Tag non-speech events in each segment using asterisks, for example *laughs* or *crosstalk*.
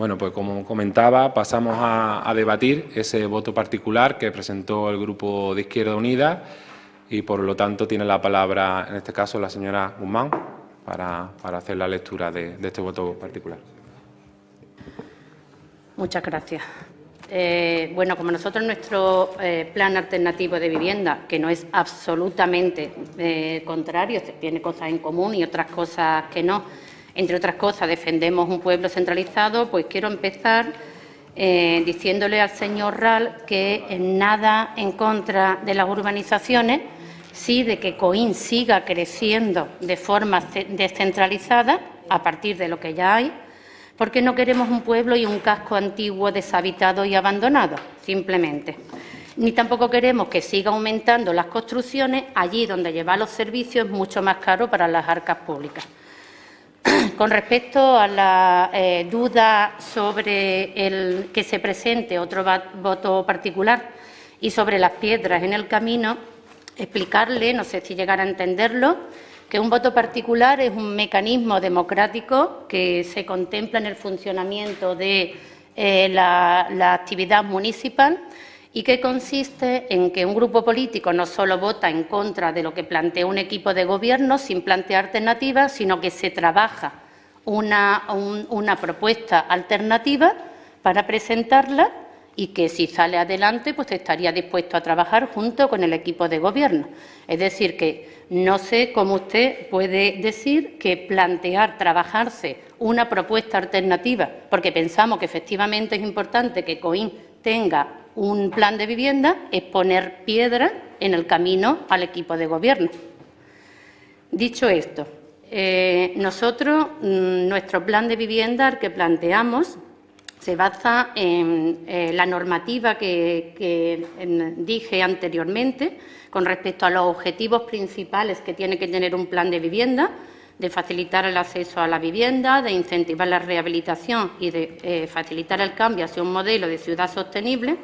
Bueno, pues como comentaba, pasamos a, debatir ese voto particular que presentó el Grupo de Izquierda Unida y, por lo tanto, tiene la palabra, en este caso, la señora Guzmán para, hacer la lectura de, este voto particular. Muchas gracias. Eh, bueno, como nosotros nuestro eh, plan alternativo de vivienda, que no es absolutamente eh, contrario, tiene cosas en común y otras cosas que no, entre otras cosas defendemos un pueblo centralizado, pues quiero empezar diciéndole al señor Ral que nada en contra de las urbanizaciones, sí de que Coín siga creciendo de forma descentralizada a partir de lo que ya hay, porque no queremos un pueblo y un casco antiguo deshabitado y abandonado, simplemente. Ni tampoco queremos que siga aumentando las construcciones allí donde llevar los servicios es mucho más caro para las arcas públicas. *clears throat* Con respecto a la eh, duda sobre el que se presente otro voto particular y sobre las piedras en el camino, explicarle, no sé si llegar a entenderlo, que un voto particular es un mecanismo democrático que se contempla en el funcionamiento de eh, la, actividad municipal y que consiste en que un grupo político no solo vota en contra de lo que plantea un equipo de gobierno sin plantear alternativas, sino que se trabaja una, propuesta alternativa para presentarla y que si sale adelante pues estaría dispuesto a trabajar junto con el equipo de gobierno. Es decir, que no sé cómo usted puede decir que plantear, trabajarse una propuesta alternativa, porque pensamos que efectivamente es importante que COIN tenga un plan de vivienda, es poner piedra en el camino al equipo de gobierno. Dicho esto, eh, nosotros, mm, nuestro plan de vivienda que planteamos se basa en eh, la normativa que, dije anteriormente con respecto a los objetivos principales que tiene que tener un plan de vivienda, de facilitar el acceso a la vivienda, de incentivar la rehabilitación y de eh, facilitar el cambio hacia un modelo de ciudad sostenible.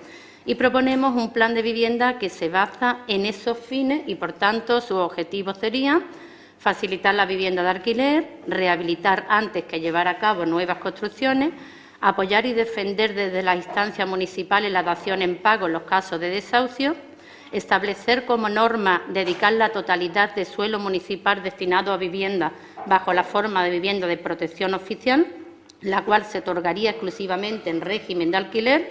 Y proponemos un plan de vivienda que se basa en esos fines y, por tanto, sus objetivos serían facilitar la vivienda de alquiler, rehabilitar antes que llevar a cabo nuevas construcciones, apoyar y defender desde la instancia municipal la dación en pago en los casos de desahucio, establecer como norma dedicar la totalidad de suelo municipal destinado a vivienda bajo la forma de vivienda de protección oficial, la cual se otorgaría exclusivamente en régimen de alquiler,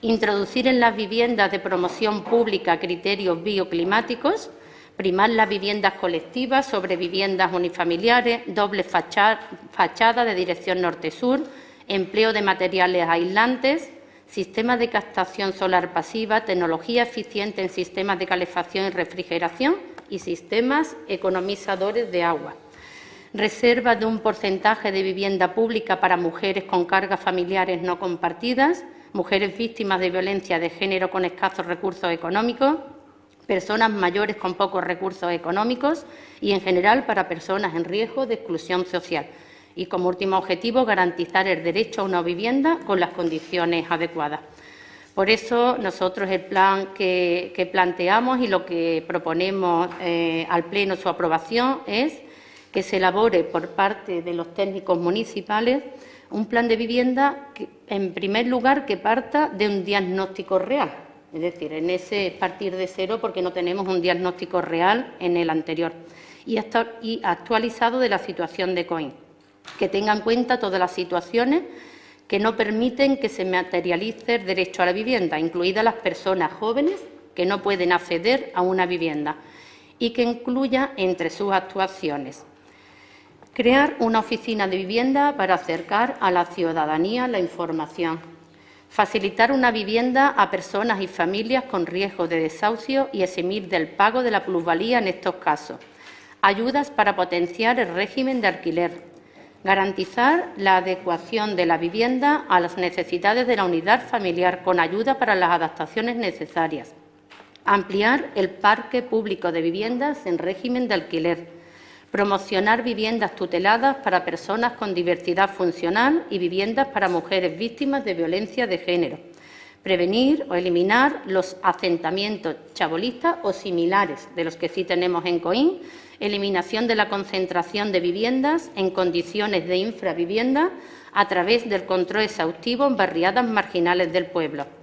introducir en las viviendas de promoción pública criterios bioclimáticos, primar las viviendas colectivas sobre viviendas unifamiliares, doble fachada de dirección norte-sur, empleo de materiales aislantes, sistemas de captación solar pasiva, tecnología eficiente en sistemas de calefacción y refrigeración y sistemas economizadores de agua. Reserva de un porcentaje de vivienda pública para mujeres con cargas familiares no compartidas, mujeres víctimas de violencia de género con escasos recursos económicos, personas mayores con pocos recursos económicos y, en general, para personas en riesgo de exclusión social y, como último objetivo, garantizar el derecho a una vivienda con las condiciones adecuadas. Por eso, nosotros el plan que, planteamos y lo que proponemos eh, al Pleno su aprobación es que se elabore por parte de los técnicos municipales un plan de vivienda, que, en primer lugar, que parta de un diagnóstico real. Es decir, en ese partir de cero porque no tenemos un diagnóstico real en el anterior y, y actualizado de la situación de COIN que tenga en cuenta todas las situaciones que no permiten que se materialice el derecho a la vivienda, incluidas las personas jóvenes que no pueden acceder a una vivienda, y que incluya entre sus actuaciones crear una oficina de vivienda para acercar a la ciudadanía la información, facilitar una vivienda a personas y familias con riesgo de desahucio y eximir del pago de la plusvalía en estos casos, ayudas para potenciar el régimen de alquiler, garantizar la adecuación de la vivienda a las necesidades de la unidad familiar con ayuda para las adaptaciones necesarias, ampliar el parque público de viviendas en régimen de alquiler, promocionar viviendas tuteladas para personas con diversidad funcional y viviendas para mujeres víctimas de violencia de género, prevenir o eliminar los asentamientos chabolistas o similares de los que sí tenemos en Coín, eliminación de la concentración de viviendas en condiciones de infravivienda, a través del control exhaustivo en barriadas marginales del pueblo.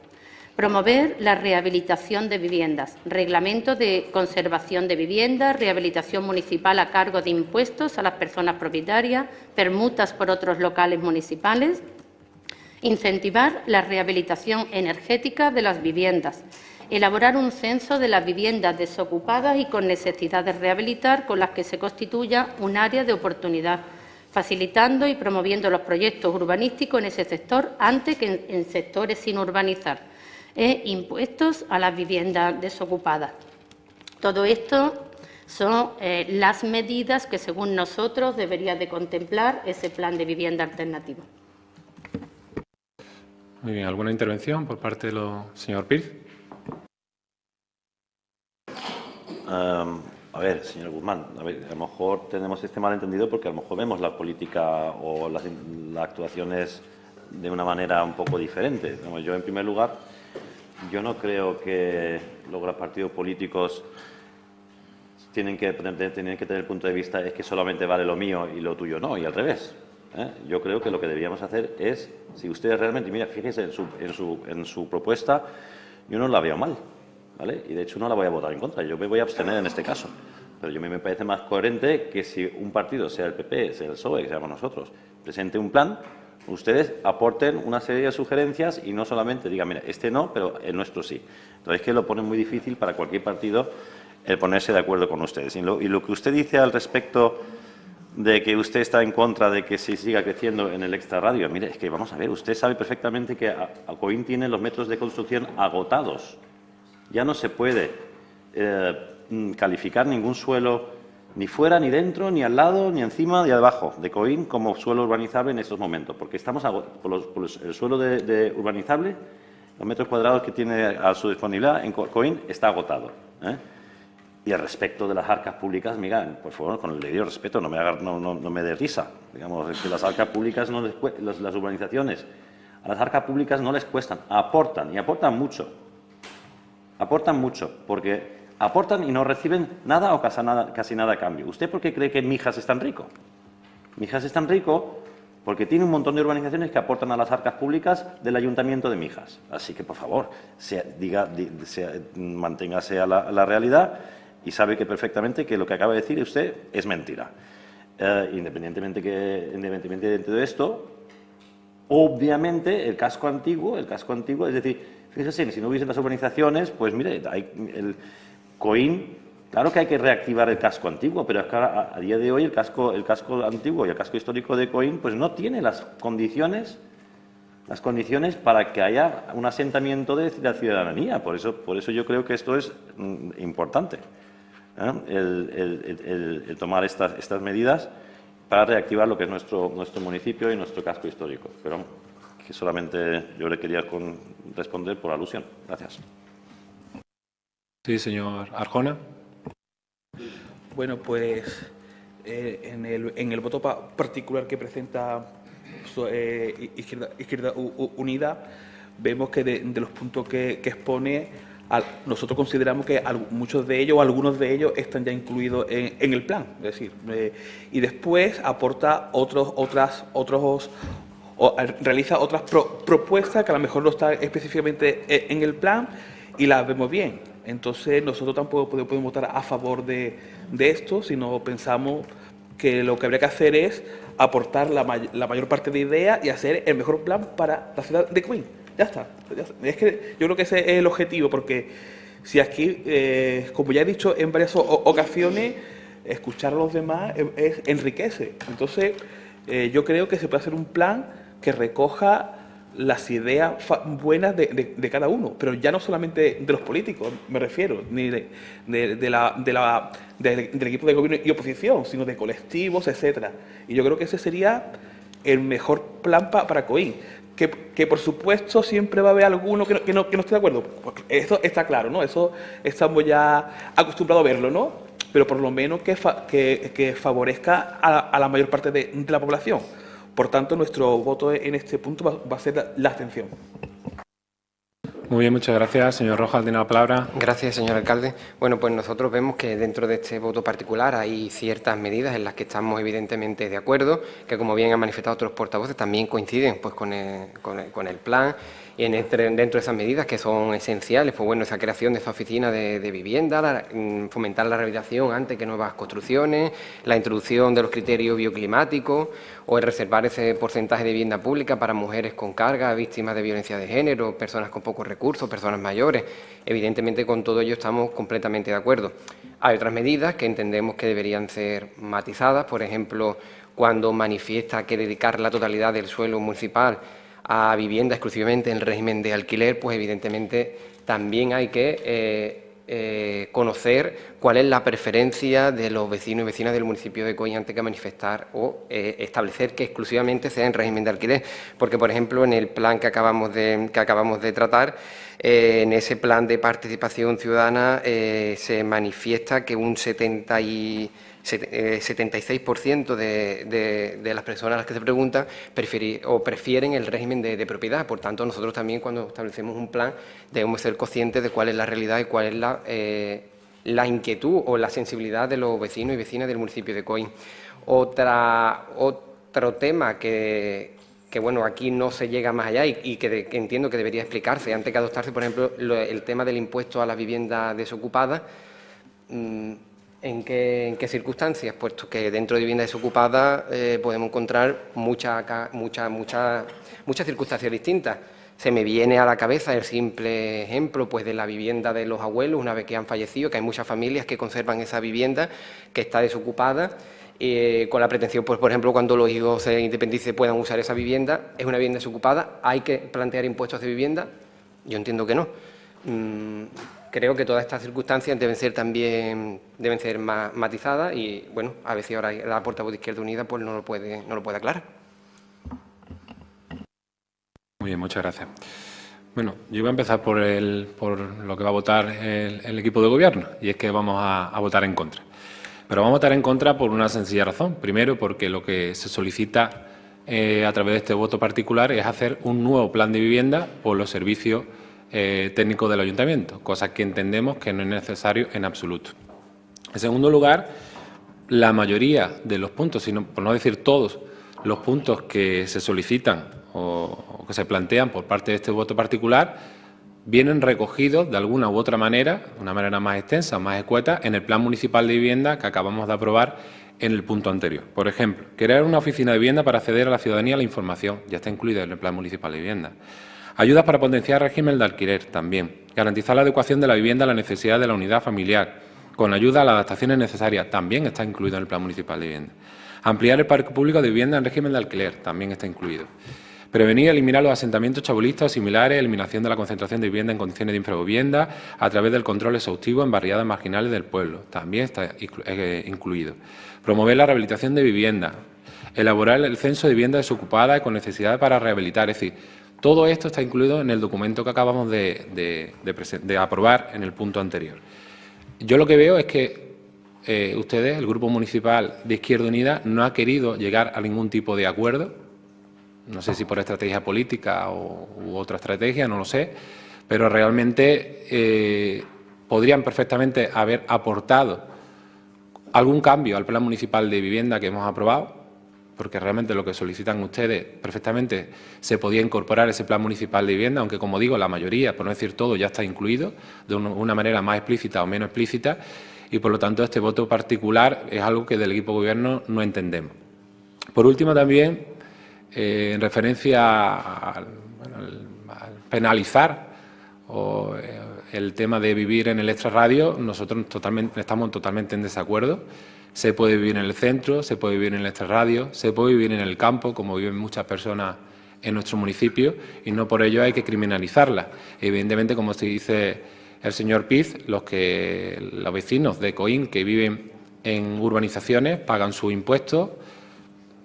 Promover la rehabilitación de viviendas, reglamento de conservación de viviendas, rehabilitación municipal a cargo de impuestos a las personas propietarias, permutas por otros locales municipales, incentivar la rehabilitación energética de las viviendas, elaborar un censo de las viviendas desocupadas y con necesidad de rehabilitar con las que se constituya un área de oportunidad, facilitando y promoviendo los proyectos urbanísticos en ese sector antes que en sectores sin urbanizar e impuestos a las viviendas desocupadas. Todo esto son eh, las medidas que, según nosotros, debería de contemplar ese plan de vivienda alternativo. Muy bien, ¿alguna intervención por parte del señor Pirz? a ver, señor Guzmán, a, lo mejor tenemos este malentendido porque a lo mejor vemos la política o las, actuaciones de una manera un poco diferente. yo, en primer lugar, yo no creo que los partidos políticos tienen que, tienen que tener el punto de vista es que solamente vale lo mío y lo tuyo no, y al revés. ¿eh? Yo creo que lo que deberíamos hacer es, si ustedes realmente, mira, fíjense en su, en su, en su propuesta, yo no la veo mal, ¿vale? Y de hecho no la voy a votar en contra, yo me voy a abstener en este caso. Pero yo me parece más coherente que si un partido, sea el PP, sea el PSOE, que seamos nosotros, presente un plan ustedes aporten una serie de sugerencias y no solamente digan, mira, este no, pero el nuestro sí. Entonces, es que lo pone muy difícil para cualquier partido el ponerse de acuerdo con ustedes. Y lo, que usted dice al respecto de que usted está en contra de que se siga creciendo en el extrarradio, mire, es que vamos a ver, usted sabe perfectamente que Acoín tiene los metros de construcción agotados. Ya no se puede eh, mm, calificar ningún suelo ni fuera, ni dentro, ni al lado, ni encima, ni abajo de Coín como suelo urbanizable en estos momentos, porque estamos por, el suelo de, urbanizable, los metros cuadrados que tiene a su disponibilidad en Coín está agotado. ¿eh? Y al respecto de las arcas públicas, mira, por favor, con el debido respeto, no me, no, me dé risa. Digamos, que las arcas públicas, no les, las urbanizaciones, a las arcas públicas no les cuestan, aportan, y aportan mucho. Aportan mucho, porque aportan y no reciben nada o casi nada, casi nada a cambio. ¿Usted por qué cree que Mijas es tan rico? Mijas es tan rico porque tiene un montón de urbanizaciones que aportan a las arcas públicas del Ayuntamiento de Mijas. Así que, por favor, diga, manténgase a la, realidad y sabe que perfectamente que lo que acaba de decir usted es mentira. Eh, independientemente, que, independientemente de todo esto, obviamente el casco antiguo, el casco antiguo, es decir, fíjese, si no hubiesen las urbanizaciones, pues mire, hay Coín, claro que hay que reactivar el casco antiguo, pero es que a, día de hoy el casco, el casco antiguo y el casco histórico de Coín pues no tiene las condiciones las condiciones para que haya un asentamiento de la ciudadanía. Por eso, por eso yo creo que esto es mm, importante, ¿eh? el, tomar estas, medidas para reactivar lo que es nuestro, nuestro municipio y nuestro casco histórico. Pero solamente yo le quería responder por alusión. Gracias. Sí, señor Arjona. Bueno, pues eh, en, el, en, el, voto particular que presenta eh, Izquierda, Unida, vemos que de, los puntos que, expone, nosotros consideramos que muchos de ellos o algunos de ellos están ya incluidos en, el plan. Es decir, eh, y después aporta otros, otras, otros, o, realiza otras propuestas que a lo mejor no están específicamente en el plan y las vemos bien. Entonces nosotros tampoco podemos votar a favor de, esto, sino pensamos que lo que habría que hacer es aportar la, mayor parte de ideas y hacer el mejor plan para la ciudad de Queen. Ya está. Es que yo creo que ese es el objetivo, porque si aquí, eh, como ya he dicho en varias ocasiones, escuchar a los demás enriquece. Entonces, eh, yo creo que se puede hacer un plan que recoja las ideas buenas de, cada uno, pero ya no solamente de los políticos, me refiero, ni de, la, la, del equipo de gobierno y oposición, sino de colectivos, etcétera. Y yo creo que ese sería el mejor plan para Coín. Que, que, por supuesto siempre va a haber alguno que no, que no, esté de acuerdo. Eso está claro, ¿no? Eso estamos ya acostumbrados a verlo, ¿no? Pero por lo menos que, que, favorezca a, la mayor parte de la población. Por tanto, nuestro voto en este punto va, a ser la, abstención. Muy bien, muchas gracias. Señor Rojas, tiene la palabra. Gracias, señor alcalde. Bueno, pues nosotros vemos que dentro de este voto particular hay ciertas medidas en las que estamos evidentemente de acuerdo, que como bien han manifestado otros portavoces, también coinciden pues, con, el, con el plan y en dentro de esas medidas que son esenciales, pues bueno, esa creación de esa oficina de, vivienda, mm, fomentar la rehabilitación antes que nuevas construcciones, la introducción de los criterios bioclimáticos o el reservar ese porcentaje de vivienda pública para mujeres con carga, víctimas de violencia de género, personas con pocos recursos, personas mayores. Evidentemente, con todo ello estamos completamente de acuerdo. Hay otras medidas que entendemos que deberían ser matizadas, por ejemplo, cuando manifiesta que dedicar la totalidad del suelo municipal a vivienda exclusivamente en régimen de alquiler, pues evidentemente también hay que eh, eh, conocer cuál es la preferencia de los vecinos y vecinas del municipio de Coín antes que manifestar o eh, establecer que exclusivamente sea en régimen de alquiler. Porque, por ejemplo, en el plan que acabamos de, que acabamos de tratar, en ese plan de participación ciudadana se manifiesta que un 70 y 76% eh, de, las personas a las que se preguntan o prefieren el régimen de, propiedad. Por tanto, nosotros también cuando establecemos un plan debemos ser conscientes de cuál es la realidad y cuál es la, eh, la inquietud o la sensibilidad de los vecinos y vecinas del municipio de Coín. Otra, otro tema que, bueno, aquí no se llega más allá y, que, entiendo que debería explicarse antes que adoptarse, por ejemplo, el tema del impuesto a las viviendas desocupadas. Mm, ¿En qué, circunstancias? Puesto que dentro de vivienda desocupada eh, podemos encontrar muchas mucha, mucha, muchas circunstancias distintas. Se me viene a la cabeza el simple ejemplo pues, de la vivienda de los abuelos una vez que han fallecido, que hay muchas familias que conservan esa vivienda que está desocupada eh, con la pretensión, pues, por ejemplo, cuando los hijos se independicen puedan usar esa vivienda, es una vivienda desocupada, ¿hay que plantear impuestos de vivienda? Yo entiendo que no. Mm, creo que todas estas circunstancias deben ser también deben ser matizadas y, bueno, a si ahora la portavoz de Izquierda Unida pues no lo puede, no lo puede aclarar. Muy bien, muchas gracias. Bueno, yo voy a empezar por, el, por lo que va a votar el, equipo de gobierno, y es que vamos a, votar en contra. Pero vamos a votar en contra por una sencilla razón. Primero, porque lo que se solicita eh, a través de este voto particular es hacer un nuevo plan de vivienda por los servicios eh, técnico del ayuntamiento, cosa que entendemos que no es necesario en absoluto. En segundo lugar, la mayoría de los puntos, sino, por no decir todos, los puntos que se solicitan o, que se plantean por parte de este voto particular vienen recogidos de alguna u otra manera, de una manera más extensa, más escueta, en el Plan Municipal de Vivienda que acabamos de aprobar en el punto anterior. Por ejemplo, crear una oficina de vivienda para acceder a la ciudadanía a la información, ya está incluida en el Plan Municipal de Vivienda. Ayudas para potenciar el régimen de alquiler también. Garantizar la adecuación de la vivienda a la necesidad de la unidad familiar, con ayuda a las adaptaciones necesarias, también está incluido en el Plan Municipal de Vivienda. Ampliar el parque público de vivienda en régimen de alquiler, también está incluido. Prevenir y eliminar los asentamientos chabulistas o similares, eliminación de la concentración de vivienda en condiciones de infravivienda a través del control exhaustivo en barriadas marginales del pueblo, también está eh, incluido. Promover la rehabilitación de vivienda, elaborar el censo de vivienda desocupada con necesidad para rehabilitar, es decir, todo esto está incluido en el documento que acabamos de, aprobar en el punto anterior. Yo lo que veo es que eh, ustedes, el Grupo Municipal de Izquierda Unida, no ha querido llegar a ningún tipo de acuerdo, no sé si por estrategia política o, u otra estrategia, no lo sé, pero realmente eh, podrían perfectamente haber aportado algún cambio al plan municipal de vivienda que hemos aprobado, porque realmente lo que solicitan ustedes perfectamente se podía incorporar ese plan municipal de vivienda, aunque como digo, la mayoría, por no decir todo, ya está incluido de una manera más explícita o menos explícita y por lo tanto este voto particular es algo que del equipo gobierno no entendemos. Por último también, eh, en referencia al, penalizar o, eh, el tema de vivir en el extrarradio, nosotros totalmente, estamos totalmente en desacuerdo. Se puede vivir en el centro, se puede vivir en el extrarradio, se puede vivir en el campo, como viven muchas personas en nuestro municipio, y no por ello hay que criminalizarla. Evidentemente, como se dice el señor Piz, los, que, los vecinos de Coín que viven en urbanizaciones pagan sus impuestos,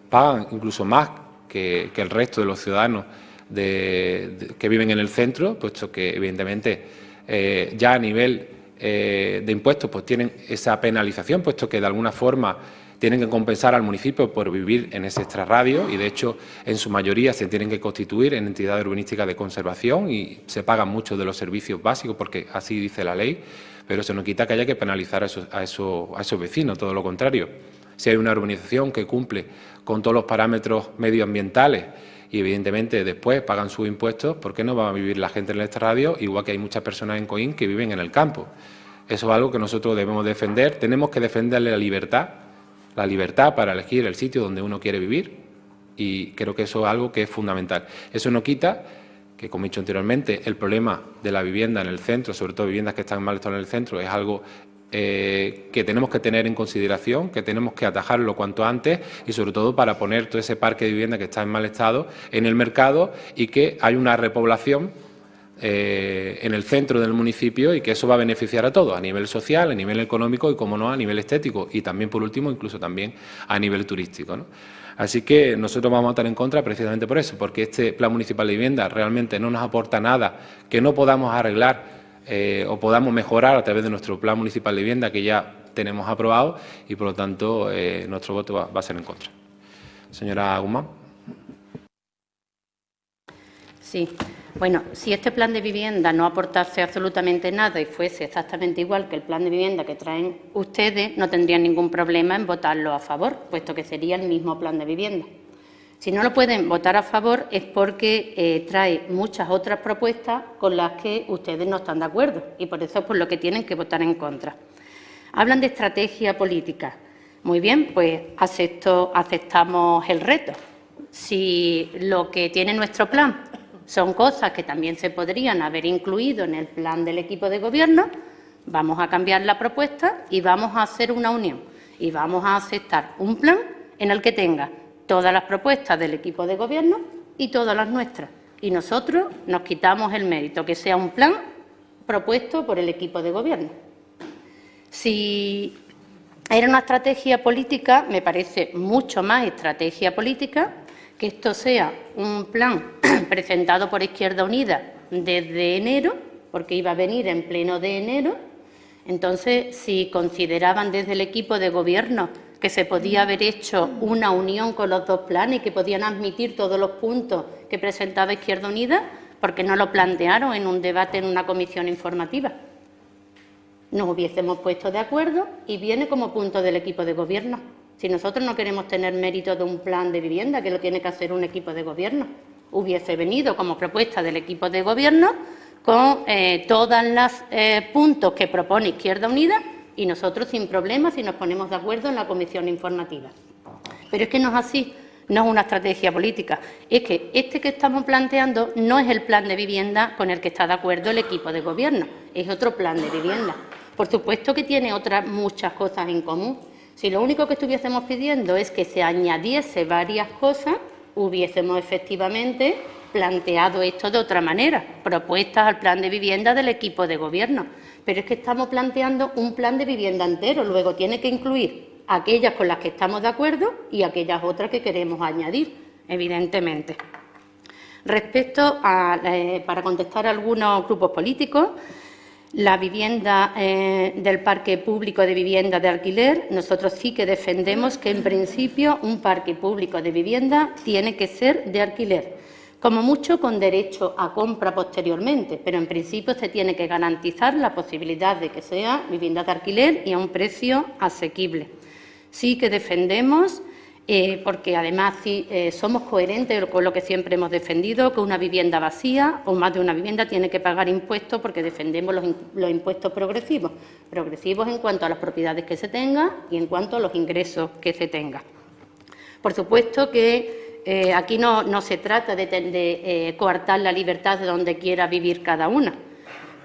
pagan incluso más que, el resto de los ciudadanos que viven en el centro, puesto que evidentemente eh, ya a nivel eh, de impuestos pues tienen esa penalización, puesto que de alguna forma tienen que compensar al municipio por vivir en ese extrarradio y, de hecho, en su mayoría se tienen que constituir en entidades urbanísticas de conservación y se pagan muchos de los servicios básicos porque así dice la ley, pero eso no quita que haya que penalizar a esos, a esos vecinos, todo lo contrario. Si hay una urbanización que cumple con todos los parámetros medioambientales y evidentemente después pagan sus impuestos, ¿por qué no va a vivir la gente en este radio? Igual que hay muchas personas en Coín que viven en el campo. Eso es algo que nosotros debemos defender. Tenemos que defenderle la libertad, la libertad para elegir el sitio donde uno quiere vivir y creo que eso es algo que es fundamental. Eso no quita que, como he dicho anteriormente, el problema de la vivienda en el centro, sobre todo viviendas que están mal estado en el centro, es algo eh, que tenemos que tener en consideración, que tenemos que atajarlo cuanto antes y sobre todo para poner todo ese parque de vivienda que está en mal estado en el mercado y que hay una repoblación eh, en el centro del municipio y que eso va a beneficiar a todos, a nivel social, a nivel económico y, como no, a nivel estético y también, por último, incluso también a nivel turístico. Así que nosotros vamos a estar en contra precisamente por eso, porque este Plan Municipal de Vivienda realmente no nos aporta nada que no podamos arreglar eh, o podamos mejorar a través de nuestro Plan Municipal de Vivienda que ya tenemos aprobado y, por lo tanto, eh, nuestro voto va, a ser en contra. Señora Guzmán. Sí. Bueno, si este plan de vivienda no aportase absolutamente nada y fuese exactamente igual que el plan de vivienda que traen ustedes, no tendrían ningún problema en votarlo a favor, puesto que sería el mismo plan de vivienda. Si no lo pueden votar a favor es porque eh, trae muchas otras propuestas con las que ustedes no están de acuerdo y por eso es por lo que tienen que votar en contra. Hablan de estrategia política. Muy bien, pues aceptamos el reto. Si lo que tiene nuestro plan son cosas que también se podrían haber incluido en el plan del equipo de gobierno, vamos a cambiar la propuesta y vamos a hacer una unión y vamos a aceptar un plan en el que tenga todas las propuestas del equipo de gobierno y todas las nuestras. Y nosotros nos quitamos el mérito, que sea un plan propuesto por el equipo de gobierno. Si era una estrategia política, me parece mucho más estrategia política que esto sea un plan *clears throat* presentado por Izquierda Unida desde enero, porque iba a venir en pleno de enero. Entonces, si consideraban desde el equipo de gobierno que se podía haber hecho una unión con los dos planes y que podían admitir todos los puntos que presentaba Izquierda Unida, porque no lo plantearon en un debate en una comisión informativa. Nos hubiésemos puesto de acuerdo y viene como punto del equipo de gobierno. Si nosotros no queremos tener mérito de un plan de vivienda, que lo tiene que hacer un equipo de gobierno, hubiese venido como propuesta del equipo de gobierno con eh, todos los eh, puntos que propone Izquierda Unida y nosotros sin problemas si nos ponemos de acuerdo en la comisión informativa. Pero es que no es así, no es una estrategia política, es que este que estamos planteando no es el plan de vivienda con el que está de acuerdo el equipo de gobierno, es otro plan de vivienda. Por supuesto que tiene otras muchas cosas en común. Si lo único que estuviésemos pidiendo es que se añadiese varias cosas, hubiésemos efectivamente planteado esto de otra manera, propuestas al plan de vivienda del equipo de gobierno pero es que estamos planteando un plan de vivienda entero, luego tiene que incluir aquellas con las que estamos de acuerdo y aquellas otras que queremos añadir, evidentemente. Respecto a, eh, para contestar a algunos grupos políticos, la vivienda eh, del parque público de vivienda de alquiler, nosotros sí que defendemos que en principio un parque público de vivienda tiene que ser de alquiler como mucho con derecho a compra posteriormente, pero en principio se tiene que garantizar la posibilidad de que sea vivienda de alquiler y a un precio asequible. Sí que defendemos, eh, porque además eh, somos coherentes con lo que siempre hemos defendido, que una vivienda vacía o más de una vivienda tiene que pagar impuestos porque defendemos los, los impuestos progresivos, progresivos en cuanto a las propiedades que se tengan y en cuanto a los ingresos que se tengan. Por supuesto que eh, aquí no, se trata de, eh, coartar la libertad de donde quiera vivir cada una,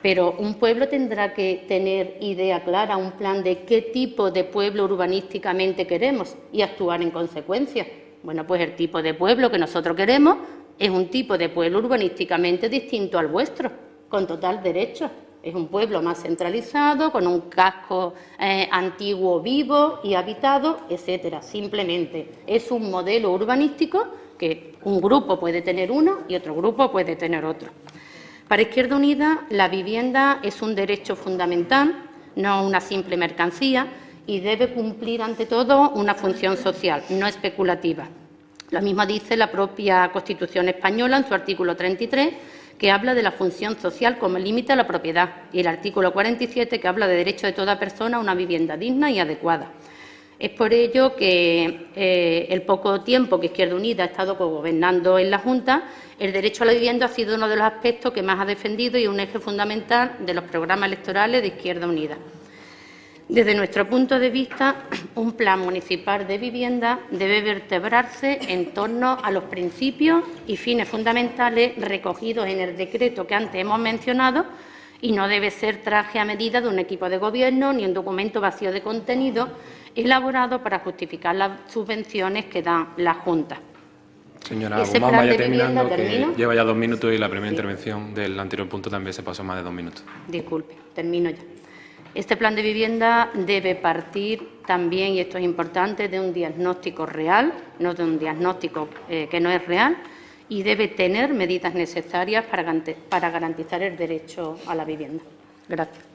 pero un pueblo tendrá que tener idea clara, un plan de qué tipo de pueblo urbanísticamente queremos y actuar en consecuencia. Bueno, pues el tipo de pueblo que nosotros queremos es un tipo de pueblo urbanísticamente distinto al vuestro, con total derecho. Es un pueblo más centralizado, con un casco eh, antiguo vivo y habitado, etcétera. Simplemente es un modelo urbanístico que un grupo puede tener uno y otro grupo puede tener otro. Para Izquierda Unida, la vivienda es un derecho fundamental, no una simple mercancía, y debe cumplir, ante todo, una función social, no especulativa. Lo mismo dice la propia Constitución española en su artículo 33, que habla de la función social como límite a la propiedad, y el artículo 47, que habla de derecho de toda persona a una vivienda digna y adecuada. Es por ello que eh, el poco tiempo que Izquierda Unida ha estado gobernando en la Junta, el derecho a la vivienda ha sido uno de los aspectos que más ha defendido y un eje fundamental de los programas electorales de Izquierda Unida. Desde nuestro punto de vista, *clears throat* un plan municipal de vivienda debe vertebrarse en torno a los principios y fines fundamentales recogidos en el decreto que antes hemos mencionado y no debe ser traje a medida de un equipo de gobierno ni un documento vacío de contenido elaborado para justificar las subvenciones que da la Junta. Señora Guzmán, vaya terminando, que ¿termino? lleva ya dos minutos y la primera intervención del anterior punto también se pasó más de dos minutos. Disculpe, termino ya. Este plan de vivienda debe partir también, y esto es importante, de un diagnóstico real, no de un diagnóstico eh, que no es real, y debe tener medidas necesarias para garantizar el derecho a la vivienda. Gracias.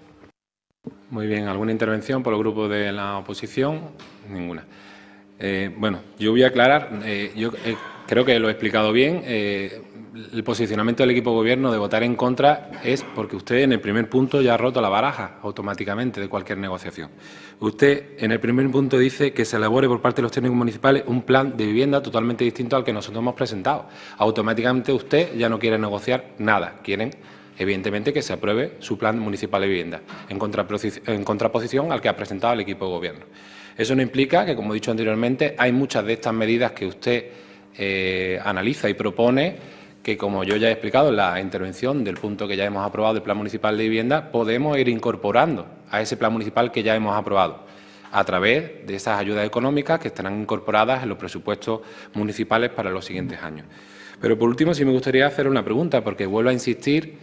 Muy bien, ¿alguna intervención por el grupo de la oposición? Ninguna. Eh, bueno, yo voy a aclarar, eh, yo creo que lo he explicado bien, el posicionamiento del equipo gobierno de votar en contra es porque usted en el primer punto ya ha roto la baraja automáticamente de cualquier negociación. Usted en el primer punto dice que se elabore por parte de los técnicos municipales un plan de vivienda totalmente distinto al que nosotros hemos presentado. Automáticamente usted ya no quiere negociar nada, quieren evidentemente que se apruebe su plan municipal de vivienda, en, contraposi- en contraposición al que ha presentado el equipo de gobierno. Eso no implica que, como he dicho anteriormente, hay muchas de estas medidas que usted eh, analiza y propone que, como yo ya he explicado en la intervención del punto que ya hemos aprobado del Plan Municipal de Vivienda, podemos ir incorporando a ese Plan Municipal que ya hemos aprobado a través de esas ayudas económicas que estarán incorporadas en los presupuestos municipales para los siguientes años. Pero, por último, sí me gustaría hacer una pregunta, porque vuelvo a insistir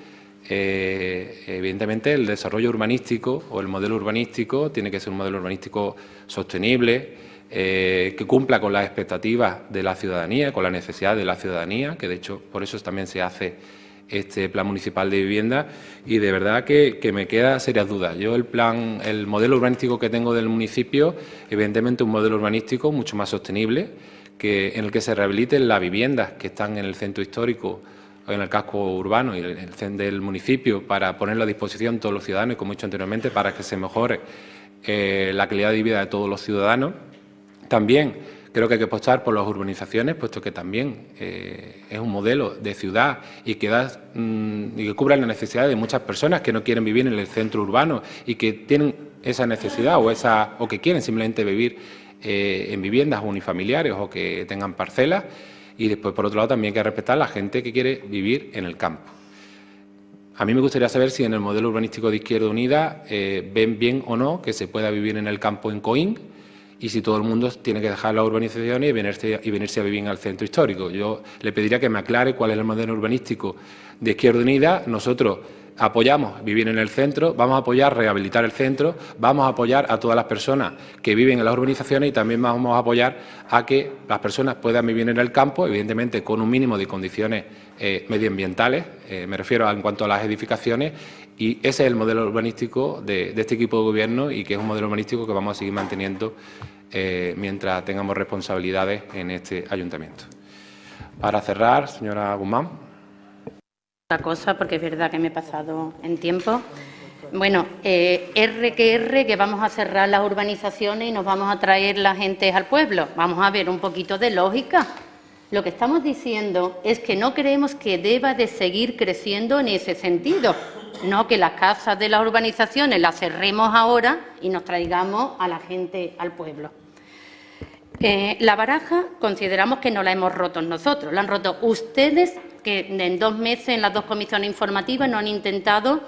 eh, evidentemente, el desarrollo urbanístico o el modelo urbanístico tiene que ser un modelo urbanístico sostenible, eh, que cumpla con las expectativas de la ciudadanía, con la necesidad de la ciudadanía, que de hecho por eso también se hace este plan municipal de vivienda y de verdad que, me queda serias dudas. Yo el plan, el modelo urbanístico que tengo del municipio, evidentemente un modelo urbanístico mucho más sostenible, que, en el que se rehabiliten las viviendas que están en el centro histórico en el casco urbano y en el centro del municipio para ponerlo a disposición de todos los ciudadanos como he dicho anteriormente, para que se mejore eh, la calidad de vida de todos los ciudadanos. También creo que hay que apostar por las urbanizaciones, puesto que también eh, es un modelo de ciudad y que, da, mm, y que cubre las necesidades de muchas personas que no quieren vivir en el centro urbano y que tienen esa necesidad o, esa, o que quieren simplemente vivir eh, en viviendas unifamiliares o que tengan parcelas. Y después, por otro lado, también hay que respetar a la gente que quiere vivir en el campo. A mí me gustaría saber si en el modelo urbanístico de Izquierda Unida eh, ven bien o no que se pueda vivir en el campo en Coín y si todo el mundo tiene que dejar las urbanizaciones y venirse, y venirse a vivir al centro histórico. Yo le pediría que me aclare cuál es el modelo urbanístico de Izquierda Unida. Nosotros apoyamos vivir en el centro, vamos a apoyar rehabilitar el centro, vamos a apoyar a todas las personas que viven en las urbanizaciones y también vamos a apoyar a que las personas puedan vivir en el campo, evidentemente con un mínimo de condiciones eh, medioambientales, eh, me refiero en cuanto a las edificaciones, y ese es el modelo urbanístico de, de este equipo de gobierno y que es un modelo urbanístico que vamos a seguir manteniendo eh, mientras tengamos responsabilidades en este ayuntamiento. Para cerrar, señora Guzmán. Otra cosa, porque es verdad que me he pasado en tiempo. Bueno, eh, R que R, que vamos a cerrar las urbanizaciones y nos vamos a traer la gente al pueblo. Vamos a ver un poquito de lógica. Lo que estamos diciendo es que no creemos que deba de seguir creciendo en ese sentido, no que las casas de las urbanizaciones las cerremos ahora y nos traigamos a la gente al pueblo. Eh, la baraja consideramos que no la hemos roto nosotros, la han roto ustedes que en dos meses en las dos comisiones informativas no han intentado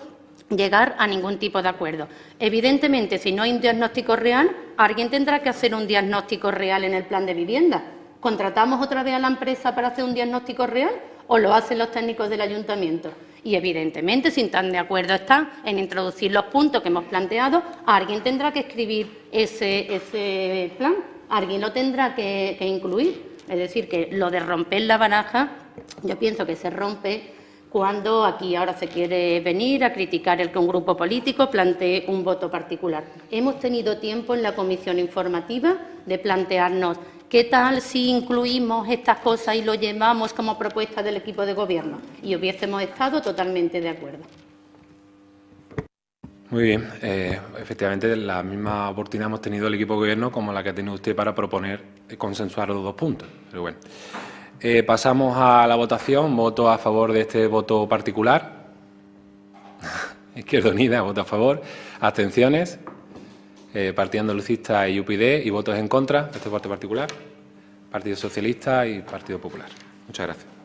llegar a ningún tipo de acuerdo. Evidentemente, si no hay un diagnóstico real, alguien tendrá que hacer un diagnóstico real en el plan de vivienda. ¿Contratamos otra vez a la empresa para hacer un diagnóstico real o lo hacen los técnicos del ayuntamiento? Y evidentemente, si tan de acuerdo están en introducir los puntos que hemos planteado, alguien tendrá que escribir ese, ese plan, alguien lo tendrá que, incluir. Es decir, que lo de romper la baraja, yo pienso que se rompe cuando aquí ahora se quiere venir a criticar el que un grupo político plantee un voto particular. Hemos tenido tiempo en la comisión informativa de plantearnos qué tal si incluimos estas cosas y lo llevamos como propuesta del equipo de gobierno y hubiésemos estado totalmente de acuerdo. Muy bien. Eh, efectivamente, la misma oportunidad hemos tenido el equipo de gobierno como la que ha tenido usted para proponer consensuar los dos puntos. Pero bueno. Eh, pasamos a la votación. Voto a favor de este voto particular. *laughs* Izquierda Unida, voto a favor. Abstenciones. Eh, Partido Andalucista y UPyD. Y votos en contra de este voto particular. Partido Socialista y Partido Popular. Muchas gracias.